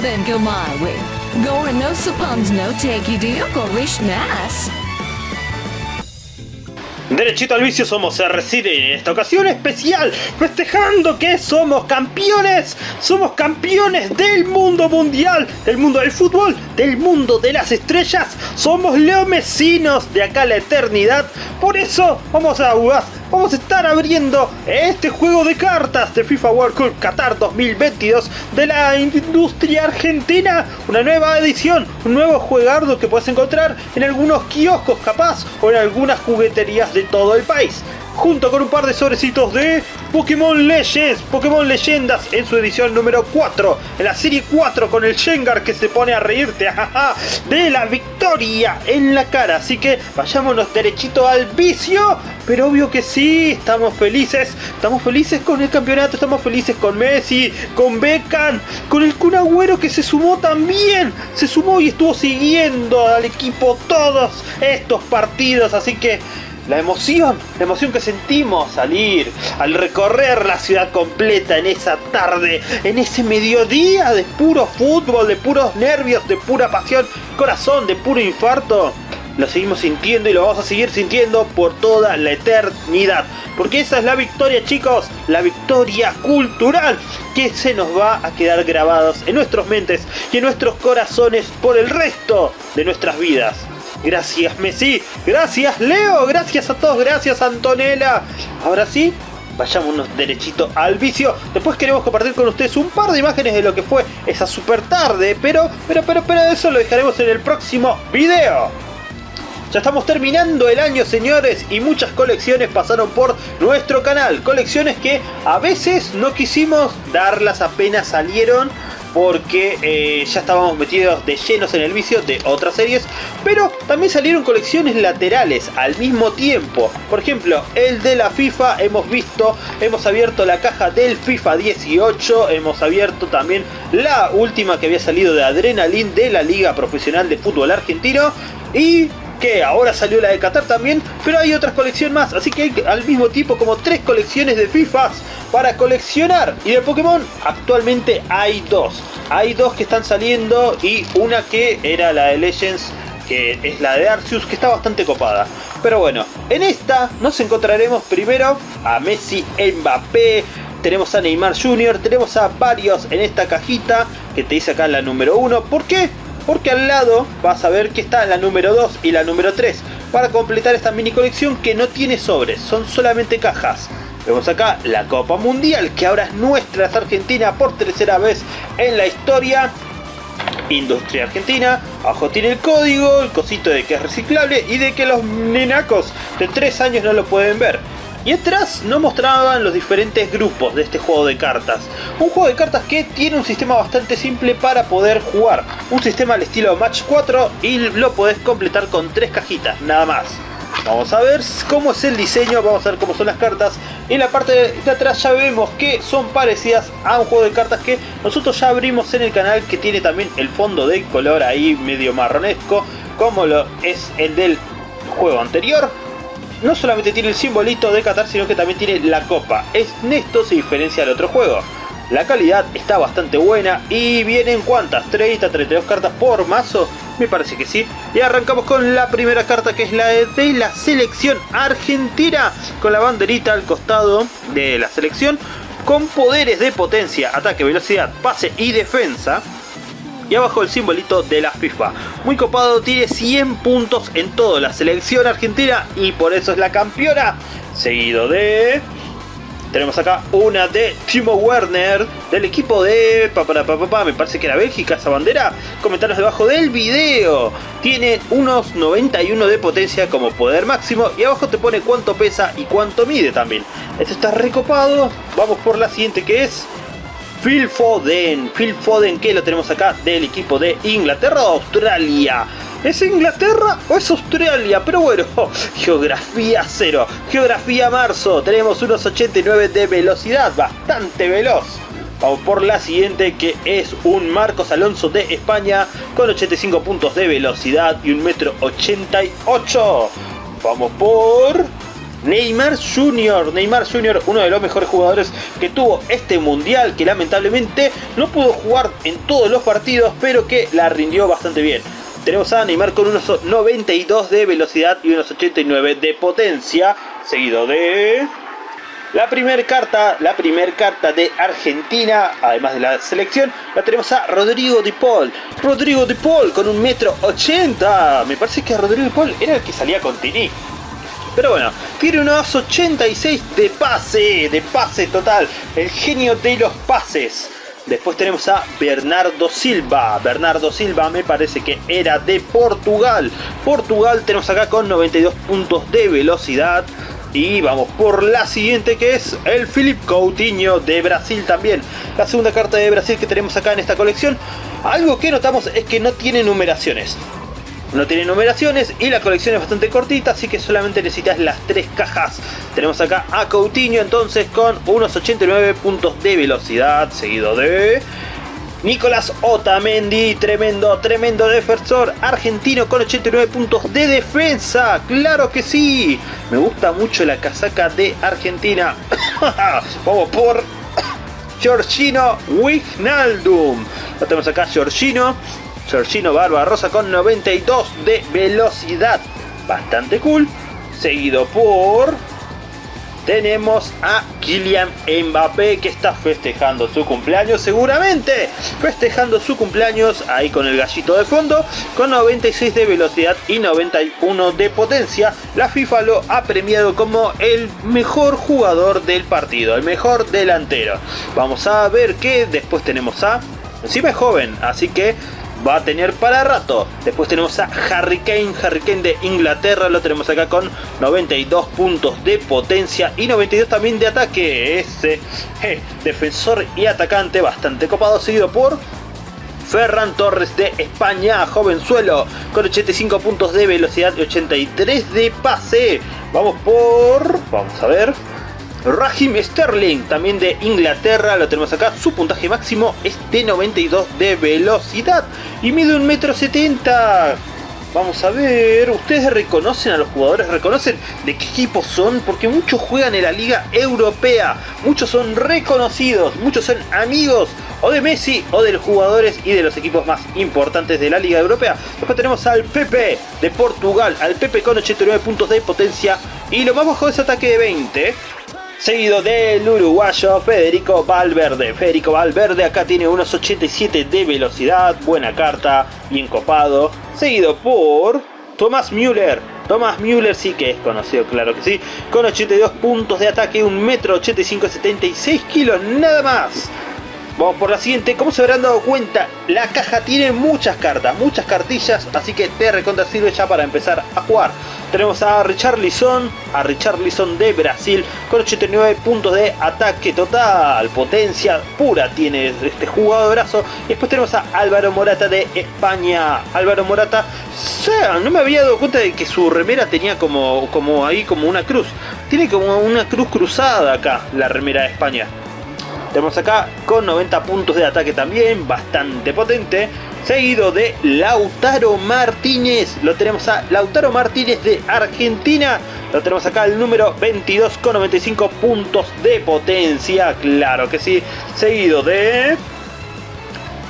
then go my no suppons no take nas. Derechito al vicio somos RCD en esta ocasión especial, festejando que somos campeones, somos campeones del mundo mundial, del mundo del fútbol, del mundo de las estrellas, somos leomesinos de acá a la eternidad, por eso vamos a jugar vamos a estar abriendo este juego de cartas de FIFA World Cup Qatar 2022 de la industria argentina. Una nueva edición, un nuevo juegardo que puedes encontrar en algunos kioscos capaz o en algunas jugueterías de todo el país junto con un par de sobrecitos de Pokémon Legends, Pokémon Leyendas en su edición número 4, en la serie 4 con el Shengar que se pone a reírte de la victoria en la cara. Así que vayámonos derechito al vicio, pero obvio que sí, estamos felices, estamos felices con el campeonato, estamos felices con Messi, con Beckham, con el Kun Agüero que se sumó también, se sumó y estuvo siguiendo al equipo todos estos partidos, así que la emoción, la emoción que sentimos salir, al recorrer la ciudad completa en esa tarde, en ese mediodía de puro fútbol, de puros nervios, de pura pasión, corazón, de puro infarto. Lo seguimos sintiendo y lo vamos a seguir sintiendo por toda la eternidad. Porque esa es la victoria chicos, la victoria cultural que se nos va a quedar grabados en nuestras mentes y en nuestros corazones por el resto de nuestras vidas. Gracias Messi, gracias Leo, gracias a todos, gracias Antonella. Ahora sí, vayámonos derechito al vicio. Después queremos compartir con ustedes un par de imágenes de lo que fue esa super tarde, pero, pero, pero, pero eso lo dejaremos en el próximo video. Ya estamos terminando el año señores y muchas colecciones pasaron por nuestro canal. Colecciones que a veces no quisimos darlas apenas salieron porque eh, ya estábamos metidos de llenos en el vicio de otras series, pero también salieron colecciones laterales al mismo tiempo. Por ejemplo, el de la FIFA hemos visto, hemos abierto la caja del FIFA 18, hemos abierto también la última que había salido de Adrenalin de la Liga Profesional de Fútbol Argentino y que ahora salió la de Qatar también, pero hay otras colecciones más, así que hay al mismo tiempo como tres colecciones de FIFAs para coleccionar. Y de Pokémon actualmente hay dos. Hay dos que están saliendo y una que era la de Legends, que es la de Arceus, que está bastante copada. Pero bueno, en esta nos encontraremos primero a Messi Mbappé, tenemos a Neymar Jr., tenemos a varios en esta cajita que te dice acá la número 1. ¿Por qué? Porque al lado vas a ver que está la número 2 y la número 3 para completar esta mini colección que no tiene sobres, son solamente cajas. Vemos acá la Copa Mundial que ahora es nuestra, es Argentina por tercera vez en la historia. Industria Argentina, abajo tiene el código, el cosito de que es reciclable y de que los nenacos de 3 años no lo pueden ver. Y atrás nos mostraban los diferentes grupos de este juego de cartas. Un juego de cartas que tiene un sistema bastante simple para poder jugar. Un sistema al estilo Match 4 y lo podés completar con tres cajitas, nada más. Vamos a ver cómo es el diseño, vamos a ver cómo son las cartas. En la parte de atrás ya vemos que son parecidas a un juego de cartas que nosotros ya abrimos en el canal que tiene también el fondo de color ahí medio marronesco como lo es el del juego anterior no solamente tiene el simbolito de Qatar, sino que también tiene la copa. En esto se diferencia del otro juego. La calidad está bastante buena y vienen cuántas, 30, 32 cartas por mazo, me parece que sí. Y arrancamos con la primera carta que es la de la selección argentina, con la banderita al costado de la selección, con poderes de potencia, ataque, velocidad, pase y defensa y abajo el simbolito de la FIFA. Muy copado, tiene 100 puntos en toda la selección argentina y por eso es la campeona. Seguido de... Tenemos acá una de Timo Werner del equipo de... Pa, pa, pa, me parece que era Bélgica esa bandera. Comentarios debajo del video. Tiene unos 91 de potencia como poder máximo y abajo te pone cuánto pesa y cuánto mide también. Esto está recopado. Vamos por la siguiente que es Phil Foden. Phil Foden que lo tenemos acá del equipo de Inglaterra o Australia. ¿Es Inglaterra o es Australia? Pero bueno, geografía cero. Geografía marzo. Tenemos unos 89 de velocidad, bastante veloz. Vamos por la siguiente que es un Marcos Alonso de España con 85 puntos de velocidad y un metro 88. Vamos por Neymar Jr. Neymar Jr., uno de los mejores jugadores que tuvo este mundial, que lamentablemente no pudo jugar en todos los partidos, pero que la rindió bastante bien. Tenemos a Neymar con unos 92 de velocidad y unos 89 de potencia, seguido de la primera carta, la primera carta de Argentina, además de la selección, la tenemos a Rodrigo Di Paul. Rodrigo Di Paul con un metro 80. Me parece que Rodrigo Di Paul era el que salía con Tini. Pero bueno, tiene unos 86 de pase, de pase total. El genio de los pases. Después tenemos a Bernardo Silva. Bernardo Silva me parece que era de Portugal. Portugal tenemos acá con 92 puntos de velocidad. Y vamos por la siguiente que es el Philip Coutinho de Brasil también. La segunda carta de Brasil que tenemos acá en esta colección. Algo que notamos es que no tiene numeraciones. No tiene numeraciones y la colección es bastante cortita, así que solamente necesitas las tres cajas. Tenemos acá a Coutinho entonces con unos 89 puntos de velocidad, seguido de Nicolás Otamendi, tremendo, tremendo defensor argentino con 89 puntos de defensa. ¡Claro que sí! Me gusta mucho la casaca de Argentina. Vamos por Giorgino Wijnaldum. Lo tenemos acá, Giorgino. Giorgino Barbarosa con 92 de velocidad. Bastante cool. Seguido por tenemos a Kylian Mbappé que está festejando su cumpleaños seguramente festejando su cumpleaños ahí con el gallito de fondo con 96 de velocidad y 91 de potencia la FIFA lo ha premiado como el mejor jugador del partido el mejor delantero vamos a ver que después tenemos a encima es joven así que va a tener para rato. Después tenemos a Harry Kane, Harry Kane de Inglaterra, lo tenemos acá con 92 puntos de potencia y 92 también de ataque. Ese eh, defensor y atacante bastante copado, seguido por Ferran Torres de España, jovenzuelo, con 85 puntos de velocidad y 83 de pase. Vamos por... vamos a ver... Raheem Sterling, también de Inglaterra, lo tenemos acá, su puntaje máximo es de 92 de velocidad y mide 1,70m. Vamos a ver, ¿ustedes reconocen a los jugadores? ¿Reconocen de qué equipo son? Porque muchos juegan en la Liga Europea, muchos son reconocidos, muchos son amigos o de Messi o de los jugadores y de los equipos más importantes de la Liga Europea. Después tenemos al Pepe de Portugal, al Pepe con 89 puntos de potencia y lo más bajo es ataque de 20 seguido del uruguayo Federico Valverde. Federico Valverde acá tiene unos 87 de velocidad, buena carta, bien copado, seguido por Thomas Müller. Thomas Müller sí que es conocido, claro que sí, con 82 puntos de ataque, 1,85 m, 76 kilos, nada más. Vamos por la siguiente, como se habrán dado cuenta, la caja tiene muchas cartas, muchas cartillas, así que te recontra sirve ya para empezar a jugar. Tenemos a Richarlison, a Richarlison de Brasil, con 89 puntos de ataque total, potencia pura tiene este jugadorazo. Y después tenemos a Álvaro Morata de España. Álvaro Morata, no me había dado cuenta de que su remera tenía como, como ahí como una cruz. Tiene como una cruz cruzada acá, la remera de España. Tenemos acá con 90 puntos de ataque también, bastante potente. Seguido de Lautaro Martínez. Lo tenemos a Lautaro Martínez de Argentina. Lo tenemos acá el número 22 con 95 puntos de potencia. Claro que sí. Seguido de...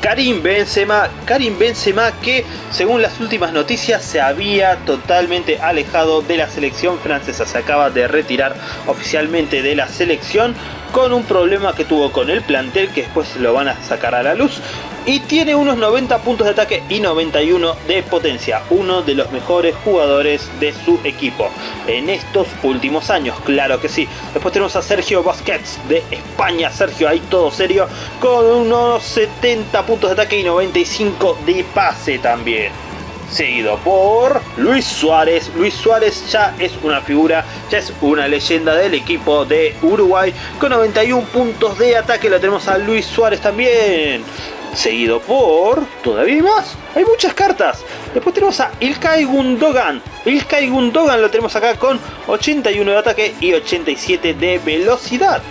Karim Benzema, Karim Benzema que según las últimas noticias se había totalmente alejado de la selección francesa, se acaba de retirar oficialmente de la selección con un problema que tuvo con el plantel que después lo van a sacar a la luz. Y tiene unos 90 puntos de ataque y 91 de potencia, uno de los mejores jugadores de su equipo en estos últimos años, claro que sí. Después tenemos a Sergio Busquets de España, Sergio ahí todo serio, con unos 70 puntos de ataque y 95 de pase también seguido por Luis Suárez. Luis Suárez ya es una figura, ya es una leyenda del equipo de Uruguay. Con 91 puntos de ataque lo tenemos a Luis Suárez también. Seguido por... Todavía más. Hay muchas cartas. Después tenemos a Ilkay Gundogan. Ilkay Gundogan lo tenemos acá con 81 de ataque y 87 de velocidad.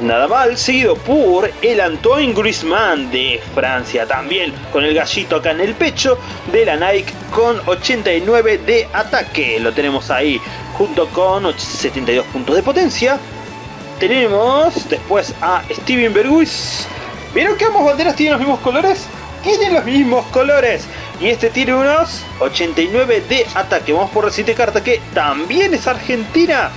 Nada mal, seguido por el Antoine Griezmann de Francia también, con el gallito acá en el pecho de la Nike con 89 de ataque. Lo tenemos ahí junto con 72 puntos de potencia. Tenemos después a Steven Berguis. ¿Vieron que ambos banderas tienen los mismos colores? Tienen los mismos colores. Y este tiene unos 89 de ataque. Vamos por la siguiente carta que también es argentina.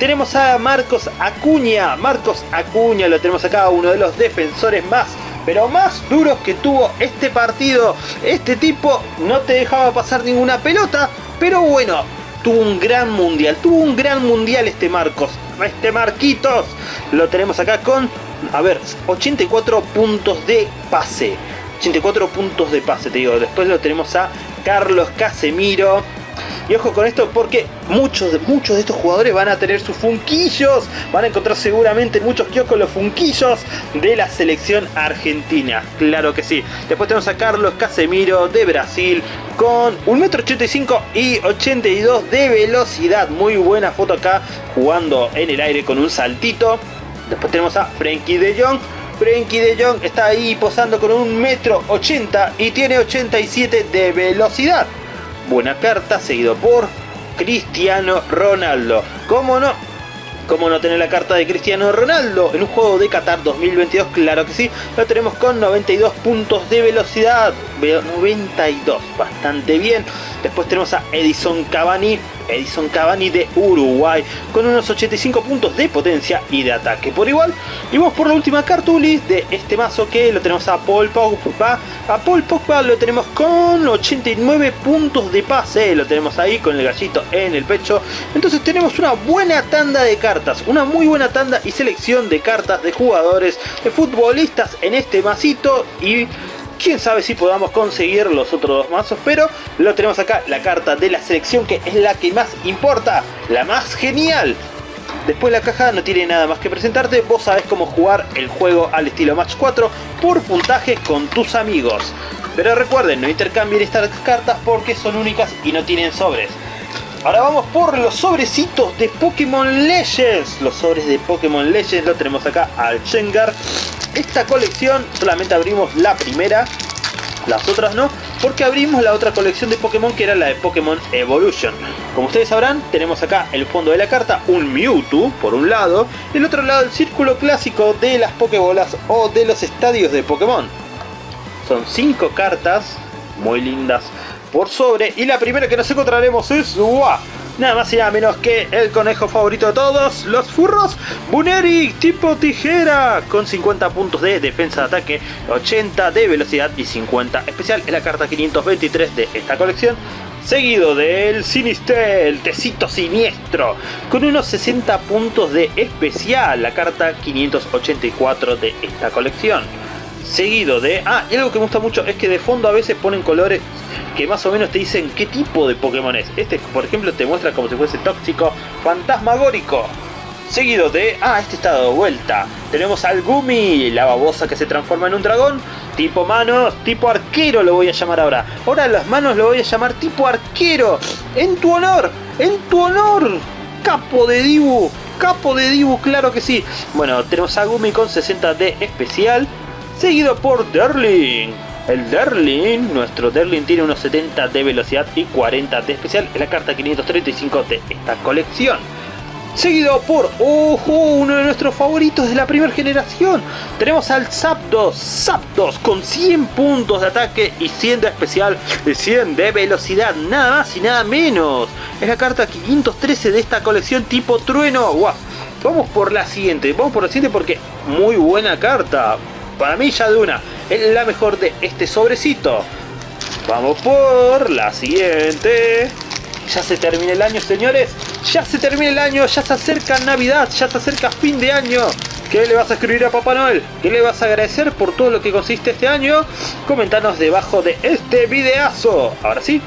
Tenemos a Marcos Acuña. Marcos Acuña lo tenemos acá, uno de los defensores más, pero más duros que tuvo este partido. Este tipo no te dejaba pasar ninguna pelota, pero bueno, tuvo un gran mundial. Tuvo un gran mundial este Marcos. Este Marquitos. Lo tenemos acá con, a ver, 84 puntos de pase. 84 puntos de pase, te digo. Después lo tenemos a Carlos Casemiro y ojo con esto porque muchos, muchos de estos jugadores van a tener sus funquillos. Van a encontrar seguramente muchos kioscos los funquillos de la selección argentina. Claro que sí. Después tenemos a Carlos Casemiro de Brasil con 1,85m y 82 de velocidad. Muy buena foto acá jugando en el aire con un saltito. Después tenemos a Frenkie de Jong Frenkie de Jong está ahí posando con un metro 80 y tiene 87 de velocidad buena carta, seguido por Cristiano Ronaldo. ¿Cómo no? ¿Cómo no tener la carta de Cristiano Ronaldo en un juego de Qatar 2022? Claro que sí, lo tenemos con 92 puntos de velocidad, 92, bastante bien. Después tenemos a Edison Cavani, Edison Cavani de Uruguay, con unos 85 puntos de potencia y de ataque por igual. Y vamos por la última cartulis de este mazo que lo tenemos a Paul Pogba. A Paul Pogba lo tenemos con 89 puntos de pase, lo tenemos ahí con el gallito en el pecho. Entonces tenemos una buena tanda de cartas, una muy buena tanda y selección de cartas de jugadores, de futbolistas en este masito y Quién sabe si podamos conseguir los otros dos mazos, pero lo tenemos acá, la carta de la selección que es la que más importa, la más genial. Después la caja no tiene nada más que presentarte, vos sabés cómo jugar el juego al estilo Match 4 por puntaje con tus amigos. Pero recuerden, no intercambien estas cartas porque son únicas y no tienen sobres. Ahora vamos por los sobrecitos de Pokémon Legends. Los sobres de Pokémon Legends lo tenemos acá al Shengar. Esta colección solamente abrimos la primera, las otras no, porque abrimos la otra colección de Pokémon que era la de Pokémon Evolution. Como ustedes sabrán, tenemos acá el fondo de la carta un Mewtwo por un lado, y el otro lado el círculo clásico de las Pokébolas o de los estadios de Pokémon. Son 5 cartas muy lindas por sobre. Y la primera que nos encontraremos es... Nada más y nada menos que el conejo favorito de todos, los furros, Buneri tipo tijera, con 50 puntos de defensa de ataque, 80 de velocidad y 50 especial. Es la carta 523 de esta colección. Seguido del Sinistel, el tecito siniestro, con unos 60 puntos de especial, la carta 584 de esta colección seguido de... Ah, y algo que me gusta mucho es que de fondo a veces ponen colores que más o menos te dicen qué tipo de Pokémon es. Este, por ejemplo, te muestra como si fuese tóxico, fantasmagórico. Seguido de... Ah, este está dado vuelta. Tenemos al Gumi, la babosa que se transforma en un dragón. Tipo manos, tipo arquero lo voy a llamar ahora. Ahora las manos lo voy a llamar tipo arquero. En tu honor, en tu honor. Capo de Dibu, capo de Dibu, claro que sí. Bueno, tenemos a Gumi con 60 de especial seguido por Derling. El Derling, nuestro Derling tiene unos 70 de velocidad y 40 de especial, es la carta 535 de esta colección. Seguido por, ojo, uno de nuestros favoritos de la primera generación. Tenemos al Zapdos, Zapdos con 100 puntos de ataque y 100 de especial y 100 de velocidad, nada más y nada menos. Es la carta 513 de esta colección tipo trueno. Vamos por la siguiente, vamos por la siguiente porque muy buena carta para mí ya de una, es la mejor de este sobrecito. Vamos por la siguiente. Ya se termina el año, señores. Ya se termina el año, ya se acerca Navidad, ya se acerca fin de año. ¿Qué le vas a escribir a Papá Noel? ¿Qué le vas a agradecer por todo lo que consiste este año? Comentanos debajo de este videazo. Ahora sí.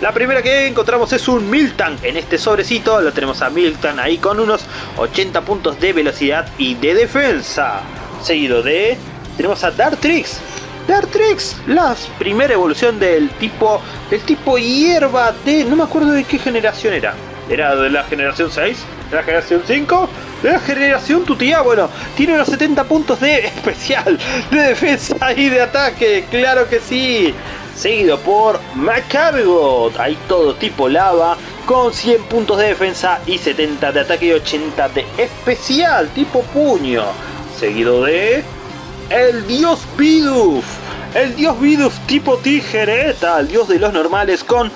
La primera que encontramos es un Miltan en este sobrecito. Lo tenemos a Miltan ahí con unos 80 puntos de velocidad y de defensa seguido de... Tenemos a Dartrix. Dartrix, la primera evolución del tipo, del tipo hierba de... No me acuerdo de qué generación era. ¿Era de la generación 6? de la generación 5, de la generación tu tía, bueno, tiene unos 70 puntos de especial, de defensa y de ataque, claro que sí. Seguido por Macargot, hay todo tipo lava, con 100 puntos de defensa y 70 de ataque y 80 de especial, tipo puño. Seguido de... El dios Bidoof. El dios Bidoof tipo tijereta, el dios de los normales con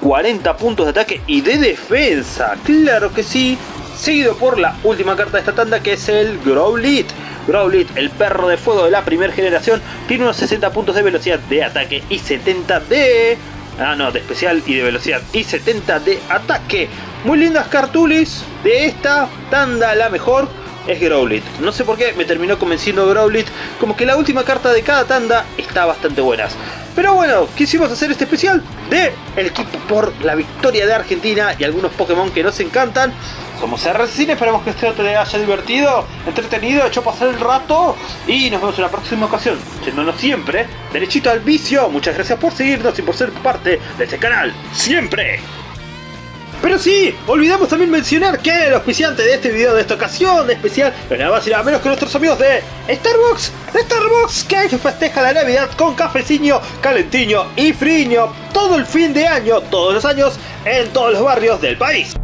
40 puntos de ataque y de defensa. Claro que sí. Seguido por la última carta de esta tanda que es el Growlit. Growlit, el perro de fuego de la primera generación, tiene unos 60 puntos de velocidad de ataque y 70 de... Ah, no, de especial y de velocidad y 70 de ataque. Muy lindas cartulis de esta tanda, la mejor es Growlit. No sé por qué me terminó convenciendo Growlit, como que la última carta de cada tanda está bastante buenas. Pero bueno, quisimos hacer este especial de el equipo por la victoria de Argentina y algunos Pokémon que nos encantan. Somos RCine, esperamos que este te haya divertido, entretenido, hecho pasar el rato y nos vemos en la próxima ocasión, yéndonos siempre derechito al vicio. Muchas gracias por seguirnos y por ser parte de este canal, siempre. Pero sí, olvidamos también mencionar que el auspiciante de este video de esta ocasión especial no nada más y nada menos que nuestros amigos de Starbucks, Starbucks que festeja la Navidad con cafecillo, calentiño y friño todo el fin de año, todos los años, en todos los barrios del país.